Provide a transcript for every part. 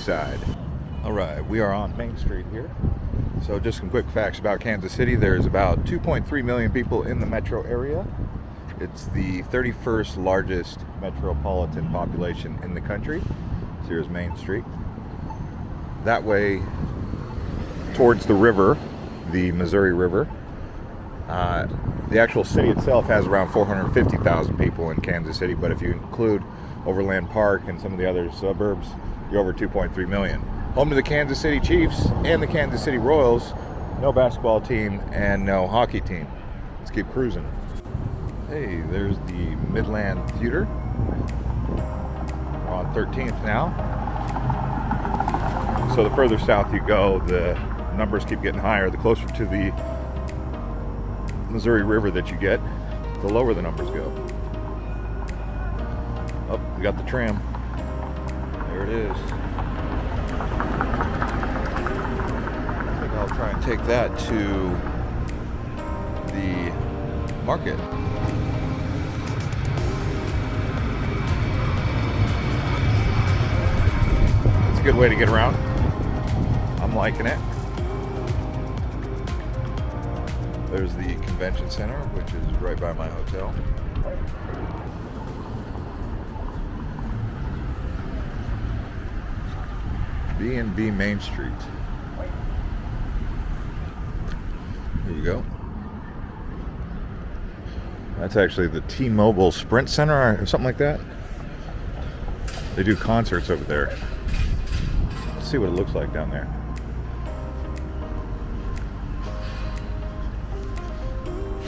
side. All right, we are on Main Street here. So just some quick facts about Kansas City. There's about 2.3 million people in the metro area. It's the 31st largest metropolitan population in the country. So here's Main Street. That way towards the river, the Missouri River. Uh, the actual city itself has around 450,000 people in Kansas City, but if you include Overland Park and some of the other suburbs, you're over 2.3 million. Home to the Kansas City Chiefs and the Kansas City Royals. No basketball team and no hockey team. Let's keep cruising. Hey, there's the Midland Theater. We're on 13th now. So the further south you go, the numbers keep getting higher. The closer to the Missouri River that you get, the lower the numbers go. Oh, we got the tram. There it is. I think I'll try and take that to the market. It's a good way to get around. I'm liking it. There's the convention center, which is right by my hotel. B&B Main Street. There you go. That's actually the T-Mobile Sprint Center or something like that. They do concerts over there. Let's see what it looks like down there.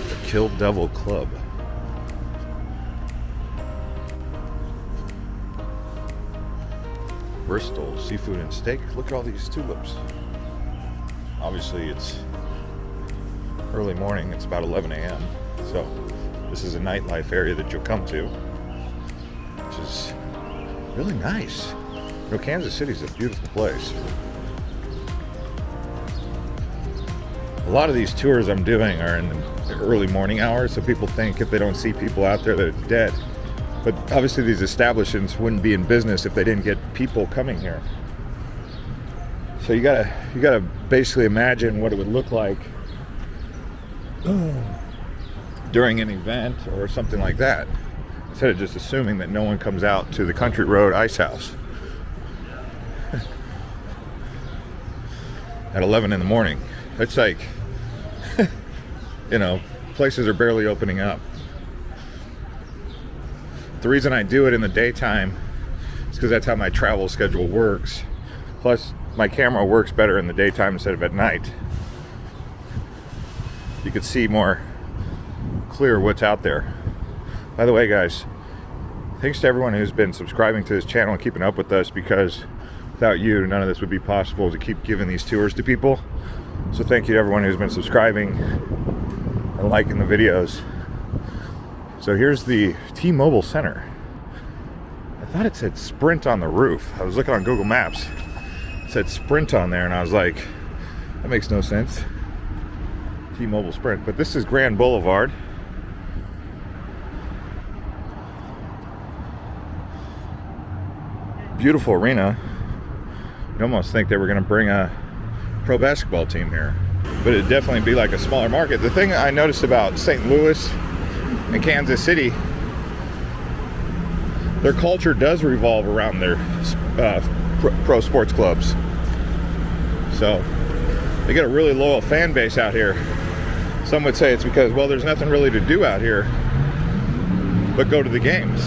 The Kill Devil Club. Bristol Seafood and Steak. Look at all these tulips. Obviously, it's early morning. It's about 11 a.m. So, this is a nightlife area that you'll come to, which is really nice. You know, Kansas City is a beautiful place. A lot of these tours I'm doing are in the early morning hours, so people think if they don't see people out there it's dead. But obviously these establishments wouldn't be in business if they didn't get people coming here. So you gotta you gotta basically imagine what it would look like during an event or something like that. Instead of just assuming that no one comes out to the Country Road Ice House at 11 in the morning. It's like, you know, places are barely opening up. The reason I do it in the daytime is because that's how my travel schedule works. Plus, my camera works better in the daytime instead of at night. You could see more clear what's out there. By the way, guys, thanks to everyone who's been subscribing to this channel and keeping up with us because without you, none of this would be possible to keep giving these tours to people. So thank you to everyone who's been subscribing and liking the videos. So here's the T-Mobile Center. I thought it said Sprint on the roof. I was looking on Google Maps. It said Sprint on there and I was like, that makes no sense. T-Mobile Sprint, but this is Grand Boulevard. Beautiful arena. You almost think they were going to bring a pro basketball team here, but it'd definitely be like a smaller market. The thing I noticed about St. Louis and Kansas City, their culture does revolve around their uh, pro sports clubs. So they get a really loyal fan base out here. Some would say it's because, well, there's nothing really to do out here but go to the games.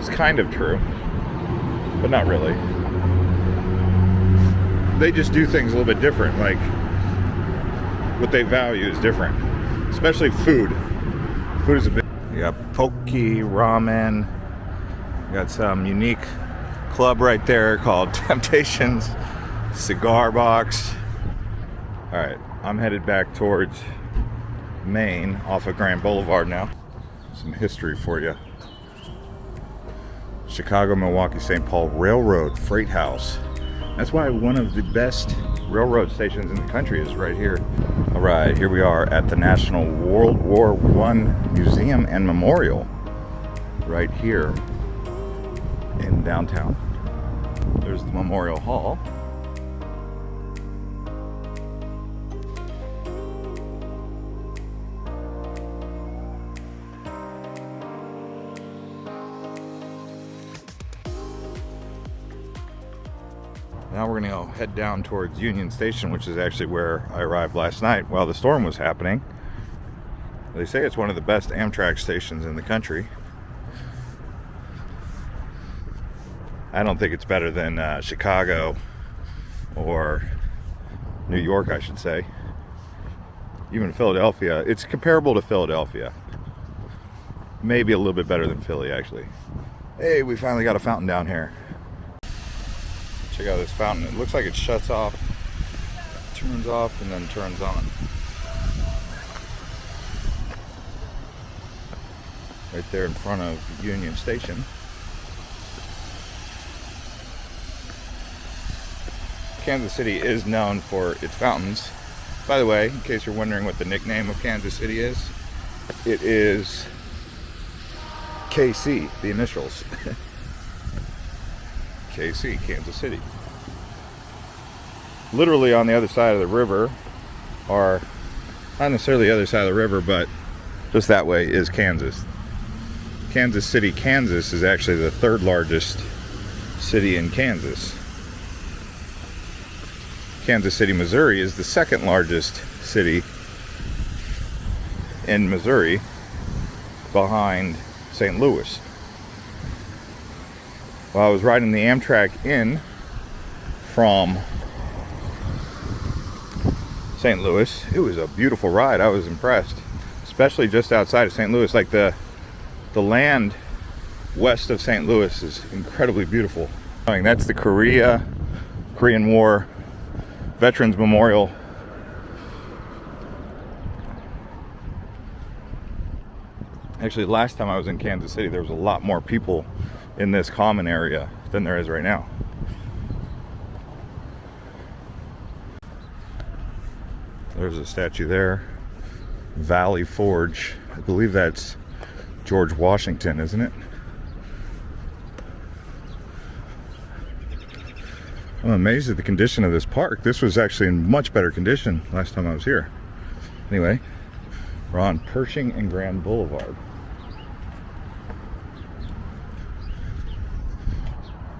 It's kind of true, but not really. They just do things a little bit different, like what they value is different, especially food. Food is a big, you got ramen, got some unique club right there called Temptations Cigar Box. All right, I'm headed back towards Main off of Grand Boulevard now. Some history for you. Chicago, Milwaukee, St. Paul Railroad Freight House. That's why one of the best railroad stations in the country is right here. All right, here we are at the National World War One Museum and Memorial right here in downtown. There's the Memorial Hall. Now we're gonna go head down towards Union Station, which is actually where I arrived last night while the storm was happening. They say it's one of the best Amtrak stations in the country. I don't think it's better than uh, Chicago or New York, I should say. Even Philadelphia. It's comparable to Philadelphia. Maybe a little bit better than Philly, actually. Hey, we finally got a fountain down here. Check out this fountain. It looks like it shuts off, turns off, and then turns on. Right there in front of Union Station. Kansas City is known for its fountains. By the way, in case you're wondering what the nickname of Kansas City is, it is KC, the initials. KC, Kansas City. Literally on the other side of the river, or not necessarily the other side of the river, but just that way is Kansas. Kansas City, Kansas is actually the third largest city in Kansas. Kansas City, Missouri is the second largest city in Missouri behind St. Louis. While I was riding the Amtrak in from St. Louis, it was a beautiful ride. I was impressed, especially just outside of St. Louis. Like the the land west of St. Louis is incredibly beautiful. That's the Korea Korean War Veterans Memorial. Actually, last time I was in Kansas City, there was a lot more people in this common area than there is right now. There's a statue there. Valley Forge. I believe that's George Washington, isn't it? I'm amazed at the condition of this park. This was actually in much better condition last time I was here. Anyway, we're on Pershing and Grand Boulevard.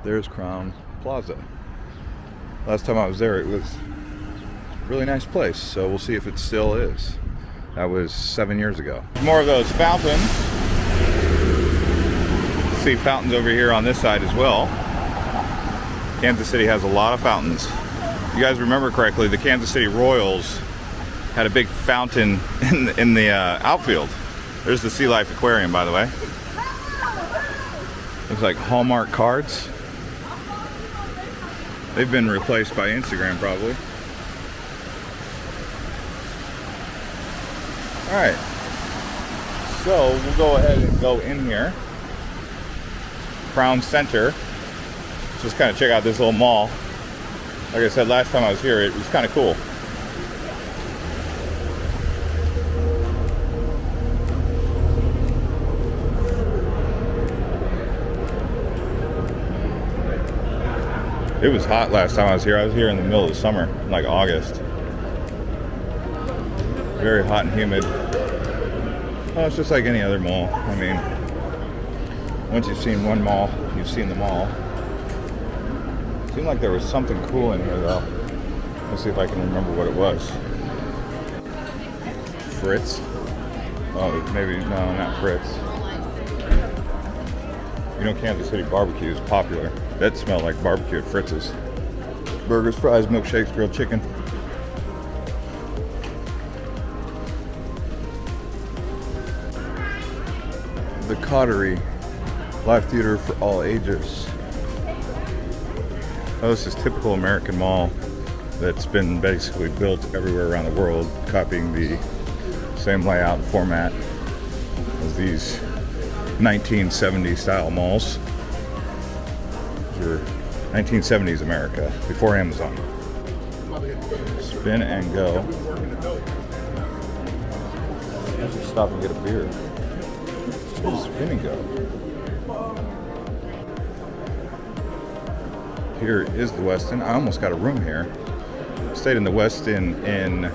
There's Crown Plaza. Last time I was there, it was really nice place, so we'll see if it still is. That was seven years ago. More of those fountains. See fountains over here on this side as well. Kansas City has a lot of fountains. If You guys remember correctly, the Kansas City Royals had a big fountain in the, in the uh, outfield. There's the Sea Life Aquarium, by the way. Looks like Hallmark cards. They've been replaced by Instagram, probably. All right. So we'll go ahead and go in here. Crown Center just kind of check out this little mall. Like I said last time I was here, it was kind of cool. It was hot last time I was here. I was here in the middle of summer, like August. Very hot and humid. Oh, it's just like any other mall. I mean, once you've seen one mall, you've seen them all. Seemed like there was something cool in here though. Let's see if I can remember what it was. Fritz? Oh, maybe, no, not Fritz. You know Kansas City barbecue is popular. That smelled like barbecue at Fritz's. Burgers, fries, milkshakes, grilled chicken. The Coterie, live theater for all ages. Oh, this is typical American mall that's been basically built everywhere around the world, copying the same layout and format as these 1970 style malls. Were 1970s America, before Amazon. Spin and go. Let's just stop and get a beer. Spin and go. Here is the Westin. I almost got a room here. Stayed in the Westin in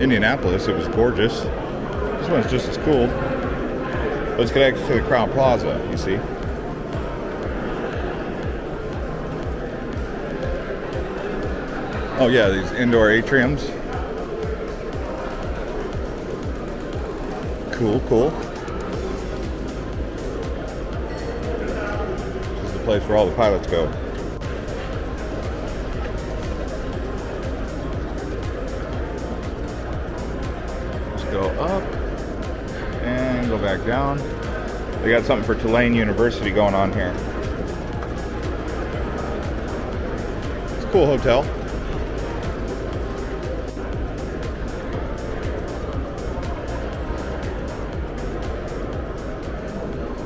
Indianapolis. It was gorgeous. This one's just as cool. But it's connected to the Crown Plaza, you see. Oh yeah, these indoor atriums. Cool, cool. This is the place where all the pilots go. Down. They got something for Tulane University going on here. It's a cool hotel.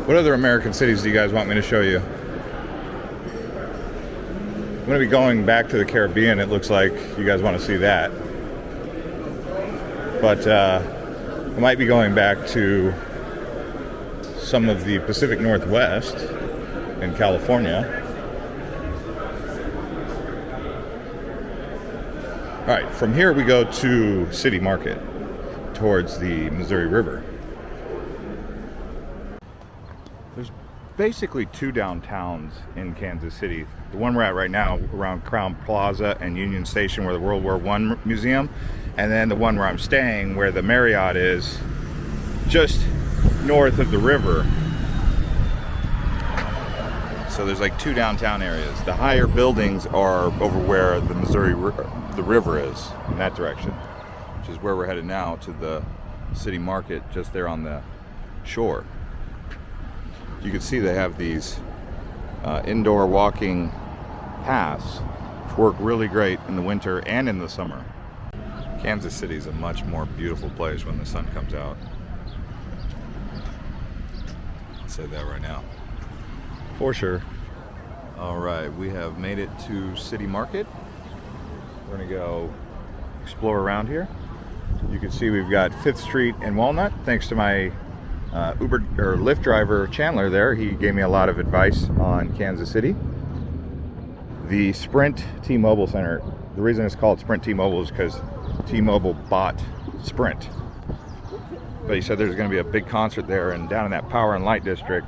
What other American cities do you guys want me to show you? I'm going to be going back to the Caribbean. It looks like you guys want to see that. But uh, I might be going back to some of the Pacific Northwest in California. All right, from here we go to City Market towards the Missouri River. There's basically two downtowns in Kansas City. The one we're at right now around Crown Plaza and Union Station where the World War One museum and then the one where I'm staying where the Marriott is just north of the river. So there's like two downtown areas. The higher buildings are over where the Missouri the river is in that direction, which is where we're headed now to the city market just there on the shore you can see they have these uh, indoor walking paths which work really great in the winter and in the summer. Kansas City is a much more beautiful place when the sun comes out. I'll say that right now. For sure. All right, we have made it to City Market. We're gonna go explore around here. You can see we've got 5th Street and Walnut, thanks to my uh, Uber or Lyft driver Chandler there, he gave me a lot of advice on Kansas City. The Sprint T-Mobile Center, the reason it's called Sprint T-Mobile is because T-Mobile bought Sprint. But he said there's going to be a big concert there and down in that Power and Light District,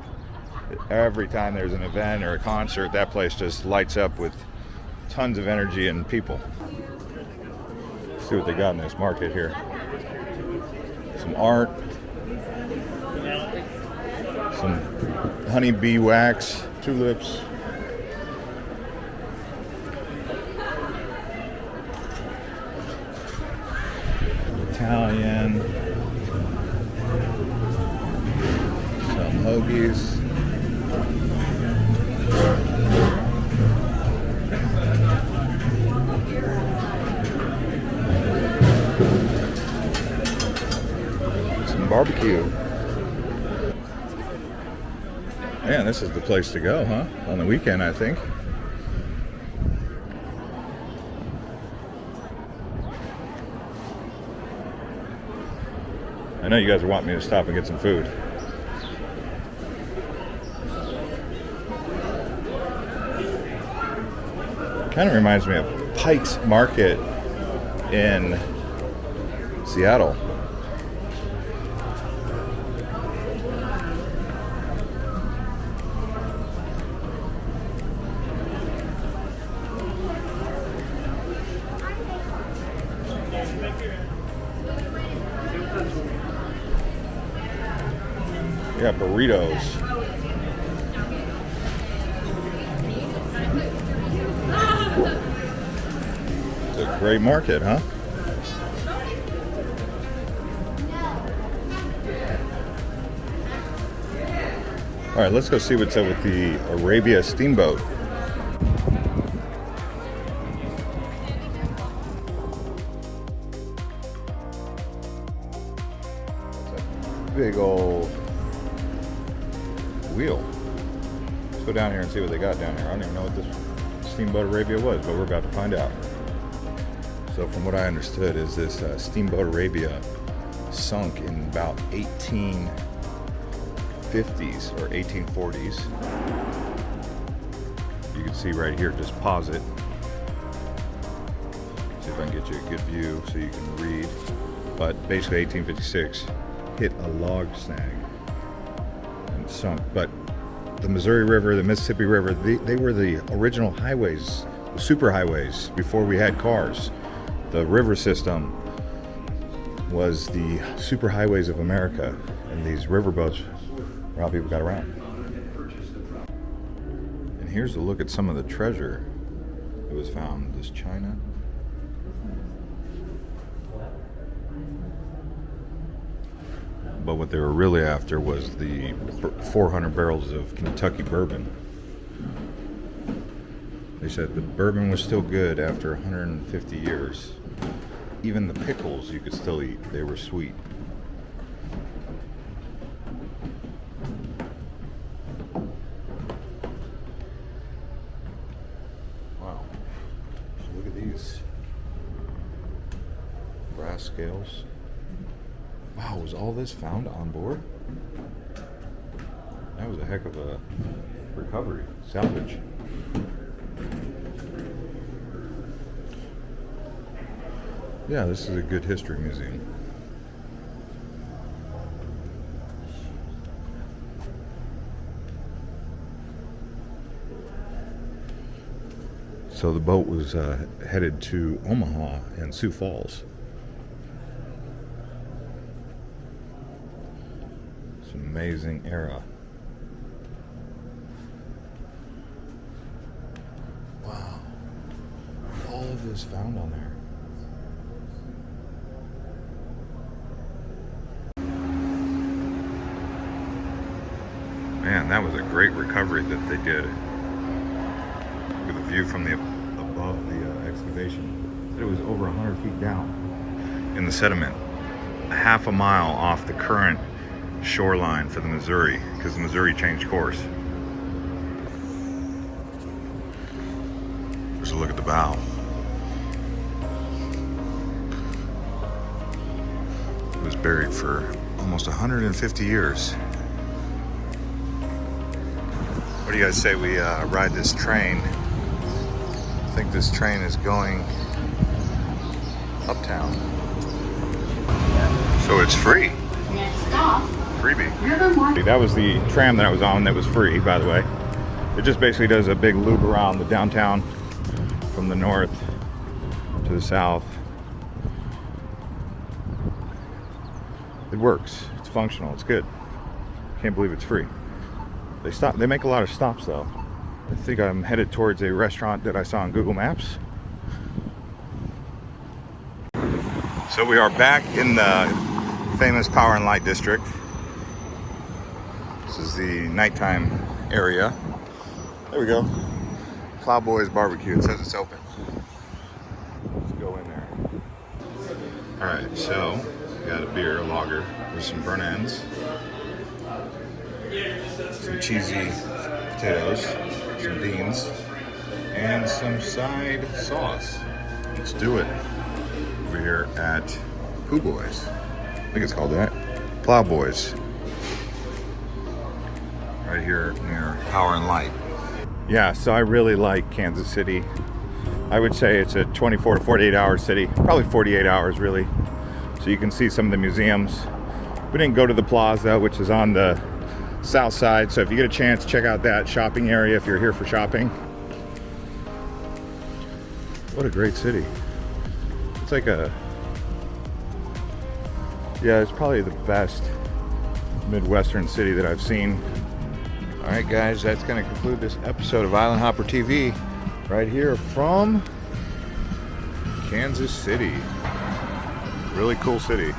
every time there's an event or a concert, that place just lights up with tons of energy and people. Let's see what they got in this market here. Some art, some honeybee wax, tulips. Barbecue. Man, this is the place to go, huh? On the weekend, I think. I know you guys want me to stop and get some food. Kind of reminds me of Pike's Market in Seattle. Got burritos. It's a great market, huh? All right, let's go see what's up with the Arabia Steamboat. big old wheel. Let's go down here and see what they got down here. I don't even know what this Steamboat Arabia was, but we're about to find out. So from what I understood is this uh, Steamboat Arabia sunk in about 1850s or 1840s. You can see right here, just pause it. See if I can get you a good view so you can read. But basically 1856 hit a log snag sunk. But the Missouri River, the Mississippi River, they, they were the original highways, the super highways before we had cars. The river system was the super highways of America, and these riverboats were how people got around. And here's a look at some of the treasure that was found. This china. But what they were really after was the 400 barrels of Kentucky bourbon. They said the bourbon was still good after 150 years. Even the pickles you could still eat, they were sweet. Wow. look at these brass scales. Was all this found on board? That was a heck of a recovery, salvage. Yeah, this is a good history museum. So the boat was uh, headed to Omaha and Sioux Falls. It's an amazing era. Wow. All of this found on there. Man, that was a great recovery that they did. With a view from the above the uh, excavation. It was over 100 feet down in the sediment. A half a mile off the current shoreline for the Missouri because the Missouri changed course. There's a look at the bow. It was buried for almost 150 years. What do you guys say we uh, ride this train? I think this train is going uptown. So it's free. Stop, Freebie. That was the tram that I was on that was free, by the way. It just basically does a big loop around the downtown from the north to the south. It works. It's functional. It's good. Can't believe it's free. They stop. They make a lot of stops though. I think I'm headed towards a restaurant that I saw on Google Maps. So we are back in the famous Power and Light District. The nighttime area. There we go. Plowboys Barbecue. It says it's open. Let's go in there. All right, so we got a beer, a lager, with some burnt ends some cheesy potatoes, some beans, and some side sauce. Let's do it. Over here at Pooh Boys. I think it's called that. Plow Boys. Right here near Power and Light. Yeah, so I really like Kansas City. I would say it's a 24 to 48 hour city, probably 48 hours really. So you can see some of the museums. We didn't go to the plaza, which is on the south side. So if you get a chance, check out that shopping area if you're here for shopping. What a great city. It's like a, yeah, it's probably the best Midwestern city that I've seen. All right, guys, that's going to conclude this episode of Island Hopper TV right here from Kansas City. Really cool city.